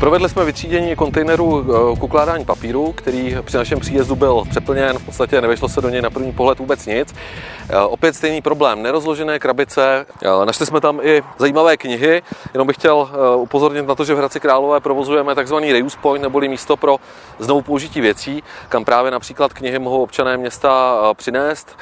Provedli jsme vytřídění kontejneru k ukládání papíru, který při našem příjezdu byl přeplněn, v podstatě nevešlo se do něj na první pohled vůbec nic. Opět stejný problém, nerozložené krabice. Našli jsme tam i zajímavé knihy, jenom bych chtěl upozornit na to, že v Hradci Králové provozujeme takzvaný reuse point, neboli místo pro znovu použití věcí, kam právě například knihy mohou občané města přinést.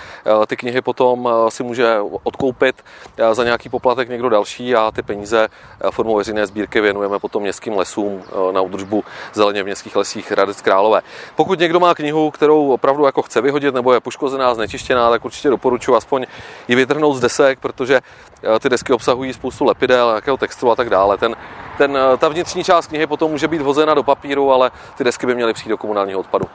Ty knihy potom si může odkoupit za nějaký poplatek někdo další a ty peníze formou veřejné sbírky věnujeme potom městským lesům na údržbu zeleně v městských lesích Hradec Králové. Pokud někdo má knihu, kterou opravdu jako chce vyhodit nebo je poškozená, znečištěná, tak určitě doporučuji aspoň ji vytrhnout z desek, protože ty desky obsahují spoustu lepidel, nějakého textu a tak dále. Ten, ten, ta vnitřní část knihy potom může být vozena do papíru, ale ty desky by měly přijít do komunálního odpadu.